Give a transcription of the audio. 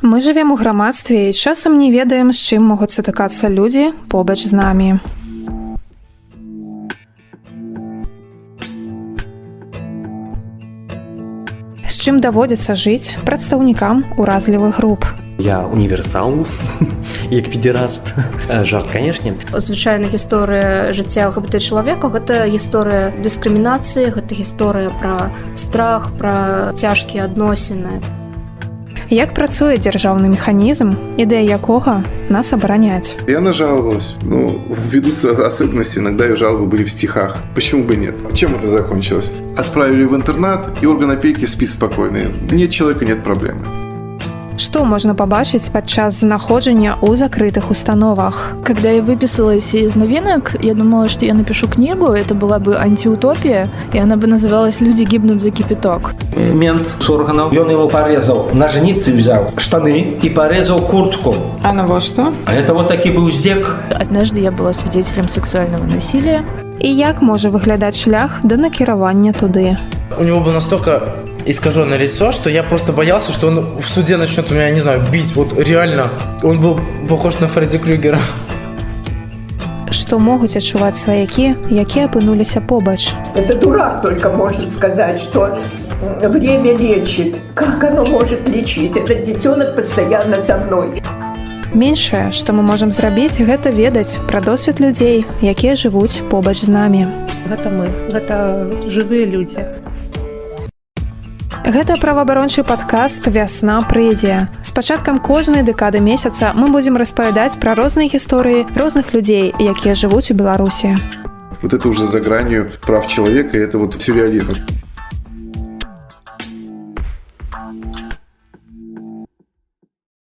Мы жывем у грамадстве і часам не ведаем, з чым могуць сутыкацца людзі побач з намі. З чым даводзіцца жыць прадстаўнікам уразлівых груп. Я універсал як педераст жарт канешне звычайна гісторыя жыцця ЛГБТ чалавека гэта гісторыя дыскрымінацыі гэта гісторыя пра страх пра цяжкія адносіны Як працуе дзяржаўны механізм, ідэя якога нас абараняць? И она жаловалась. Ну, ввиду особенностей, иногда ее жалобы были в стихах. Почему бы нет? Чем это закончилось? Отправили в интернат, и орган опеки спит спокойно. Нет человека, нет проблемы. Што можна пабачыць падчас знаходжання ў закрытых установах? Когда я выписалась из новинок, я думала, что я напишу книгу, это была бы антиутопия, и она бы называлась «Люди гибнут за кипяток». Мент с органов, он его порезал, ножницы взял, штаны и порезал куртку. А на во што? А это вот таки был здек. Однажды я была свидетелем сексуального насилия. І як можа выглядаць шлях да накіравання туды? У него было настолько искаженное лицо, что я просто боялся, что он в суде начнет меня, не знаю, бить. Вот реально, он был похож на Фредди Крюгера. Што могуць адчуваць сваякі, якія апынуліся побач? Это дурак только может сказать, что время лечит. Как оно может лечить? Этот детенок постоянно со мной. Меншае, што мы можам зрабіць, гэта ведаць пра досвед людзей, якія жывуць побач з намі. Гэта мы, гэта жывыя людзі. Гэта праваабарончы падкаст вясна прыйдзе. З пачаткам кожнай дэкады месяца мы будзем распавядаць пра розныя гісторыі розных людзей, якія жывуць у Беларусі. Вот это уже за гранью прав человека, это вот сюрреализм.